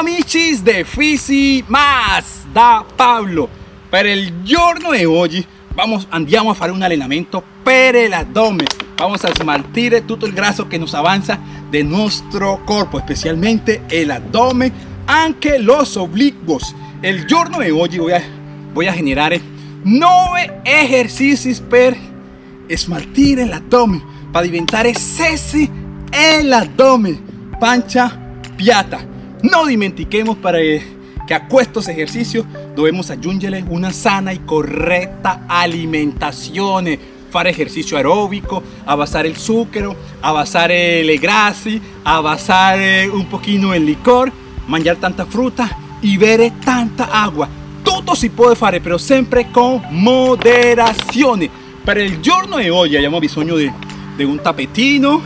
amici de Fisi Más da Pablo. Per il giorno di oggi vamos, andiamo a fare un allenamento per l'addome. Vamos a smaltire tutto il grasso che nos avanza del nostro corpo, specialmente el abdomen, anche los oblicuos. El giorno di oggi voy a, voy a generare 9 esercizi per smaltire l'addome, para diventare sexy el abdomen, pancia piata. No dimentiquemos para que a estos ejercicios debemos aggiungere una sana y correcta alimentación. Fare ejercicio aeróbico, abasar el azúcar, abasar el grassi, abasar un poquito el licor, manjar tanta fruta y beber tanta agua. Todo si puede fare, pero siempre con moderación. Para el giorno de hoy abbiamo bisogno de, de un tapetino,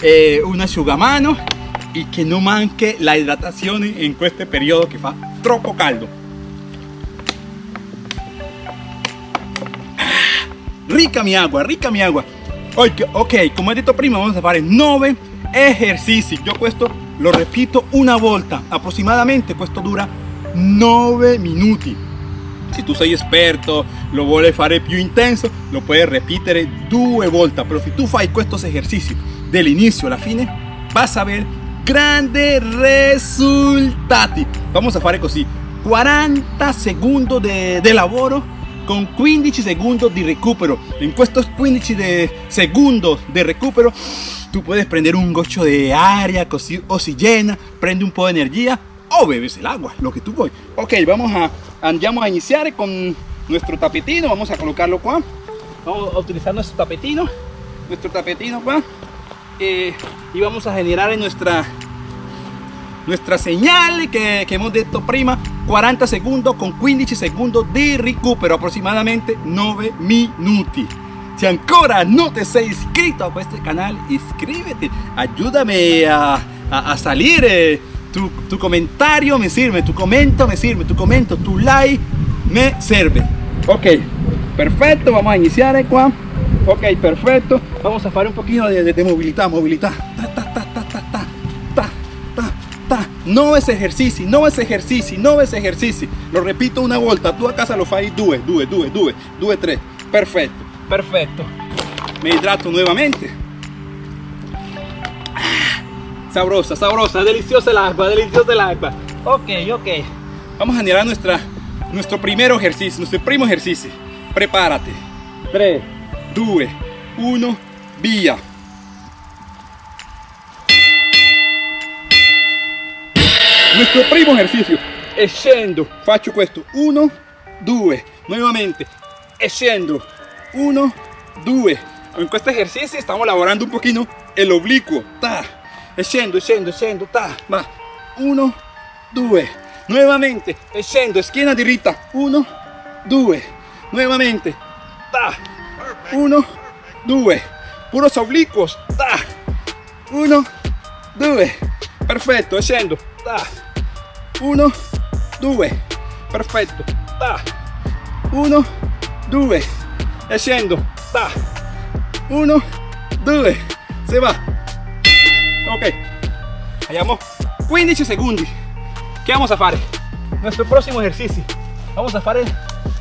eh, un asciugamano y que no manque la hidratación en este periodo que fa troppo caldo. Rica mi agua, rica mi agua. Ok, ok, como he dicho prima, vamos a hacer 9 ejercicios. Yo esto lo repito una volta, aproximadamente esto dura 9 minutos. Si tú sei esperto, lo vuole fare più intenso, lo puedes repetir due volte. Pero si tú fai estos ejercicios del inicio a la fine, vas a ver grandes resultados Vamos a fare così: 40 segundos de, de lavoro con 15 segundos de recupero. En estos 15 de segundos de recupero, tú puedes prender un gocho de aire, oxigena, prende un poco de energía o bebes el agua, lo que tú voy. Ok, vamos a, vamos a iniciar con nuestro tapetino. Vamos a colocarlo acá. Vamos a utilizar nuestro tapetino, nuestro tapetino acá. Eh, y vamos a generar en nuestra nuestra señal que, que hemos dicho prima 40 segundos con 15 segundos de recupero aproximadamente 9 minutos si ancora no te sei inscrito a este canal inscríbete. Ayúdame a, a, salir eh, tu, tu, comentario me sirve tu comento me sirve tu comento tu like me sirve. Ok perfecto vamos a iniciar acá ok perfecto vamos a hacer un poquito de, movilidad movilidad no es ejercicio, no es ejercicio, no es ejercicio. Lo repito una vuelta, tú a casa lo fai due, due, due, due, due, tres. Perfecto, perfecto. Me hidrato nuevamente. Ah, sabrosa, sabrosa, deliciosa el agua, deliciosa el agua. Ok, ok. Vamos a generar nuestra, nuestro primer ejercicio, nuestro primo ejercicio. Prepárate. 3, 2, 1, vía. nuestro primo ejercicio e scendo faccio questo 1 2 nuevamente e scendo 1 2 en este ejercicio estamos lavorando un poquito el oblicuo ta. E scendo ta va 1 2 nuevamente e scendo schiena diritta 1 2 nuevamente ta 1 2 puros oblicuos. Ta 1 2 perfetto scendo ta 1 2 perfetto ta 1 2 e ta 1 2 se va. Ok. Abbiamo 15 segundos ¿qué vamos a hacer? nuestro próximo ejercicio. Vamos a hacer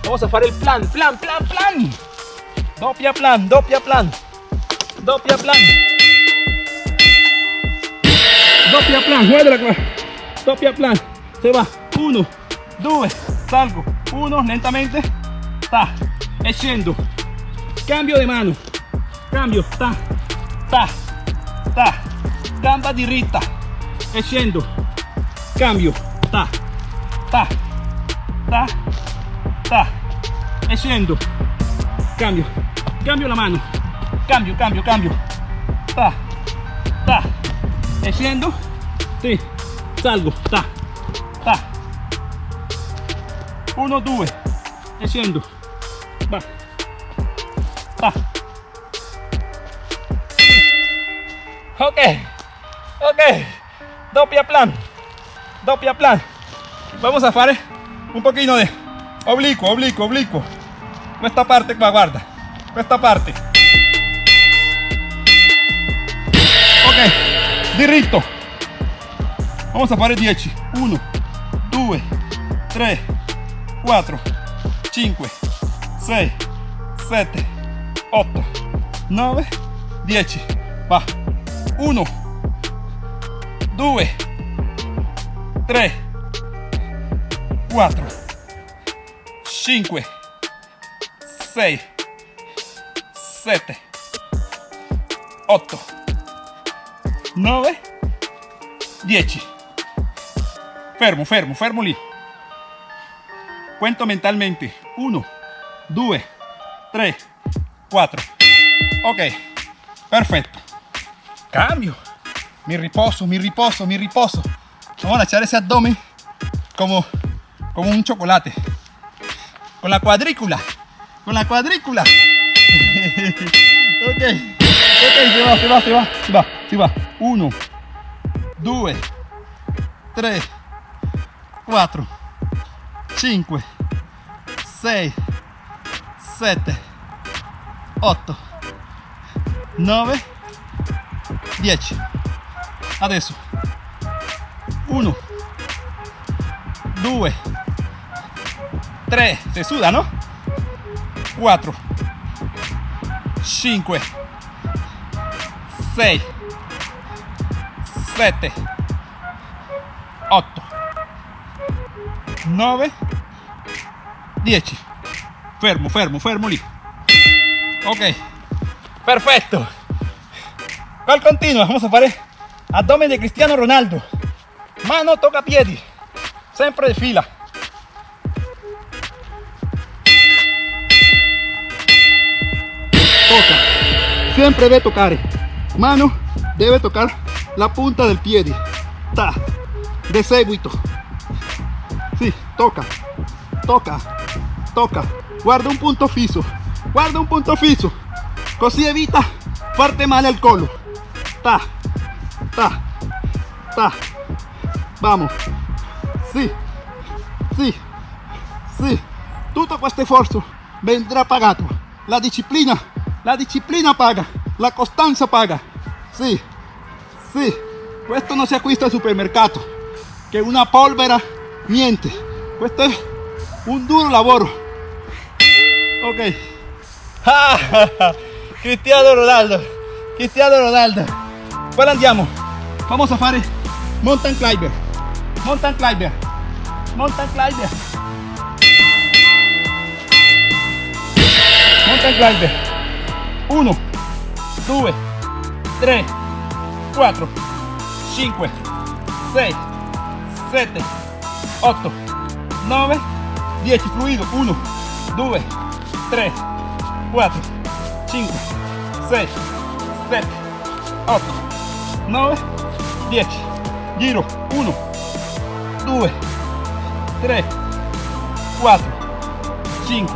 vamos a hacer el plan plan plan plan doppia plan doppia plan. Doppia plan. Doppia plan guarda doppia plan. Se va. 1 2 salgo. 1 lentamente. Ta. E scendo cambio de mano. Cambio. Ta. Ta. Ta. Gamba diritta e scendo cambio. Ta. Ta. Ta. Ta. E scendo cambio cambio la mano. Cambio cambio cambio. Ta ta. Scendo sì, salgo. Ta 1 2 e scendo va. Va ok ok. Doppia plan. Doppia plan. Vamos a hacer un poquito de oblicuo oblicuo oblicuo. Esta parte guarda esta parte ok diritto vamos a fare 10 1 2, 3, 4, 5, 6, 7, 8, 9, 10. Va. 1, 2, 3, 4, 5, 6, 7, 8, 9, 10. Fermo, fermo, fermo lì. Cuento mentalmente. 1, 2, 3, 4. Ok, perfecto. Cambio. Mi riposo, mi riposo, mi riposo. Vamos a echar ese abdomen como, como un chocolate. Con la cuadrícula. Con la cuadrícula. ok, ok, si va, si va, si va, si va, si va. Uno, due, tre, quattro, cinque, sei, sette, otto, nove, dieci. Adesso. Uno, due, tre, se suda, ¿no? Cuatro. 5 6 7 8 9 10 fermo fermo fermo lì ok. Perfecto. Cual continua vamos a hacer abdomen de cristiano ronaldo. Mano toca piedi siempre de fila. Siempre debe tocar. Mano debe tocar la punta del pie. Ta. De seguito. Sí, toca. Toca. Toca. Guarda un punto fisso. Guarda un punto fisso. Così evita parte male al collo. Ta. Ta. Ta. Vamos. Sí. Sí. Sí. Tutto questo sforzo vendrà pagato. La disciplina. La disciplina paga. La costanza paga. Sí. Sí. Questo non si acquista al supermercato. Che una polvera niente. Questo è un duro lavoro. Ok. Cristiano Ronaldo. Cristiano Ronaldo. Poi andiamo. Vamos a fare mountain climber. Mountain climber. Mountain climber. Mountain climber. 1, 2, 3, 4, 5, 6, 7, 8, 9, 10. Fluido. 1, 2, 3, 4, 5, 6, 7, 8, 9, 10. Giro. 1, 2, 3, 4, 5,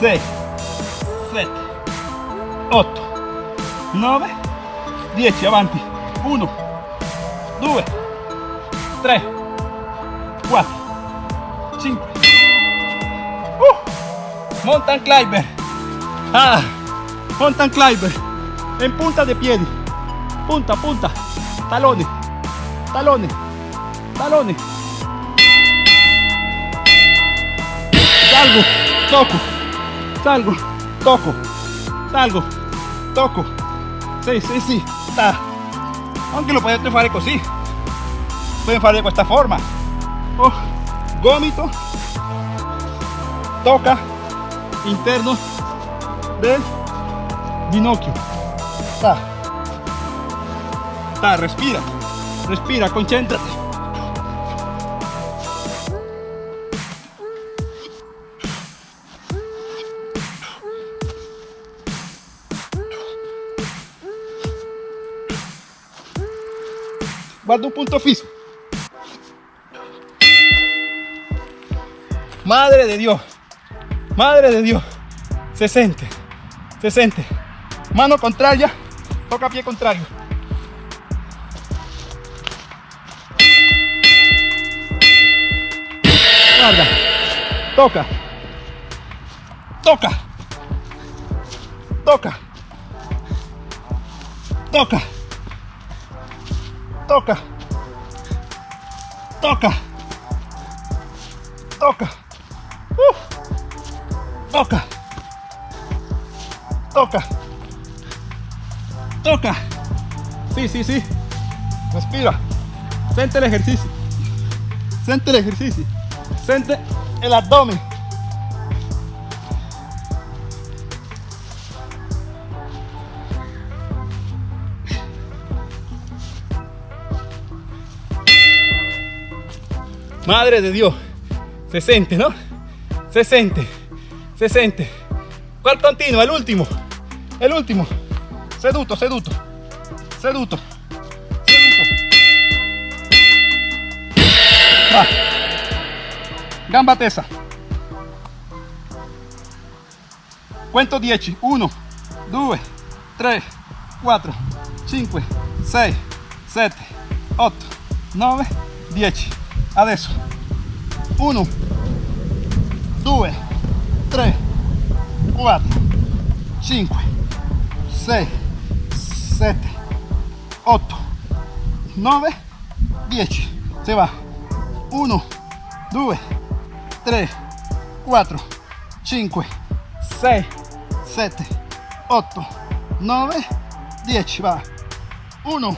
6, 7, 8, 9, 10. Avanti. 1, 2, 3, 4, 5. Uh, mountain climber. Ah, mountain climber. En punta de piedi. Punta, punta. Talones. Talones. Talones. Salgo. Toco. Salgo. Toco. Salgo. Toco. Sì, sì, sì. Sta. Anche lo potete fare così. Pueden fare di questa forma. Oh, gomito. Toca. Interno del ginocchio. Sta. Sta, respira. Respira, concéntrate. Guarda un punto fijo. Madre de Dios. Madre de Dios. Se siente. Se siente. Mano contraria. Toca pie contrario. Guarda. Toca. Toca. Toca. Toca. Toca. Toca. toca, uh, toca, toca, toca. Sí, sí, sí. Respira. Siente el ejercicio. Siente el ejercicio. Siente el abdomen. Madre de Dios. Se siente, ¿no? Se siente. Se siente. ¿Cuál continúa? El último. El último. Seduto, seduto. Seduto. Seduto. Va. Gamba tesa. Cuento 10. 1, 2, 3, 4, 5, 6, 7, 8, 9, 10. Adesso 1, 2, 3, 4, 5, 6, 7, 8, 9, 10. Se va. 1, 2, 3, 4, 5, 6, 7, 8, 9, 10. Va. 1.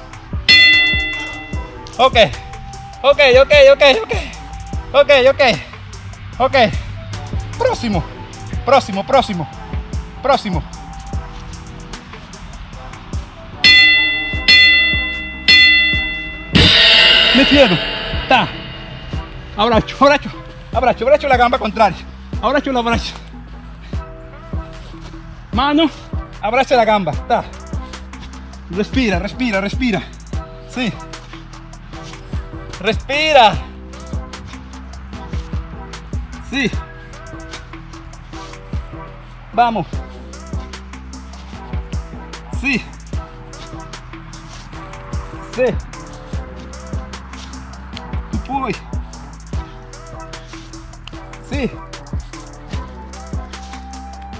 Ok. Ok, ok, ok, ok. Ok, ok. Ok. Próximo. Próximo, próximo. Próximo. Me quedo. Ta. Abracho, abracho. Abracho, abracho la gamba contraria. Abracho la abracho. Mano. Abracha la gamba. Ta. Respira, respira, respira. Sí. Respira. Sí. Vamos. Sí. Sí. Tú puoi. Sí.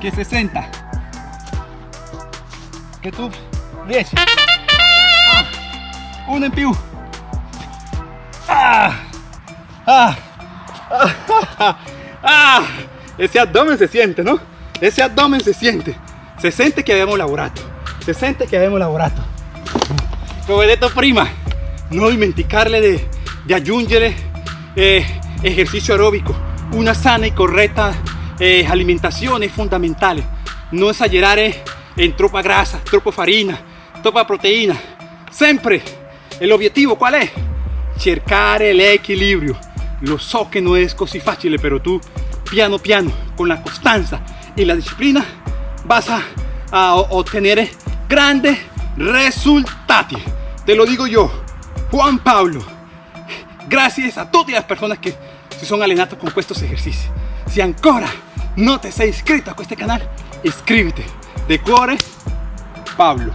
Che 60. Che tu riesci. Ah. Uno. Ah, ah, ah, ese abdomen se siente, no? Ese abdomen se siente. Se sente che abbiamo lavorato. Se sente che abbiamo lavorato. Come detto prima, non dimenticarle di, di aggiungere eh, esercizio. Una sana e corretta eh, alimentazione fondamentale. Non esagerare en troppa grasa, troppa farina, troppa proteína. Sempre. L'obiettivo qual è? cercare l'equilibrio. Lo so que no es così facile, pero tú, piano piano, con la constancia y la disciplina, vas a, a obtener grandes resultados. Te lo digo yo, Juan Pablo. Gracias a todas las personas que si son allenato con estos ejercicios. Si ancora no te sei iscrito a este canal, inscríbete. De cuore, Pablo.